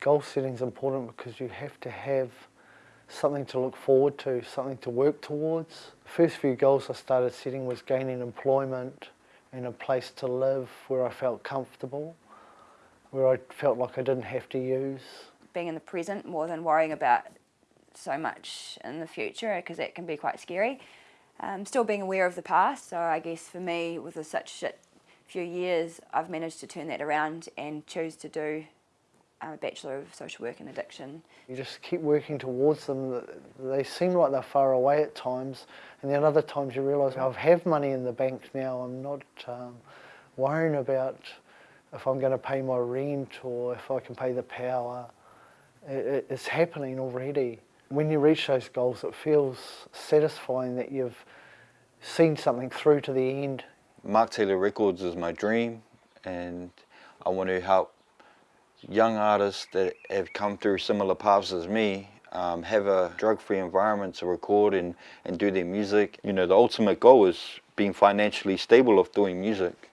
Goal setting is important because you have to have something to look forward to, something to work towards. The first few goals I started setting was gaining employment and a place to live where I felt comfortable, where I felt like I didn't have to use. Being in the present more than worrying about so much in the future because that can be quite scary. Um, still being aware of the past, so I guess for me with such few years I've managed to turn that around and choose to do a Bachelor of Social Work and Addiction. You just keep working towards them. They seem like they're far away at times, and then other times you realise I have money in the bank now. I'm not um, worrying about if I'm going to pay my rent or if I can pay the power. It, it's happening already. When you reach those goals, it feels satisfying that you've seen something through to the end. Mark Taylor Records is my dream, and I want to help young artists that have come through similar paths as me um, have a drug-free environment to record and, and do their music. You know, the ultimate goal is being financially stable of doing music.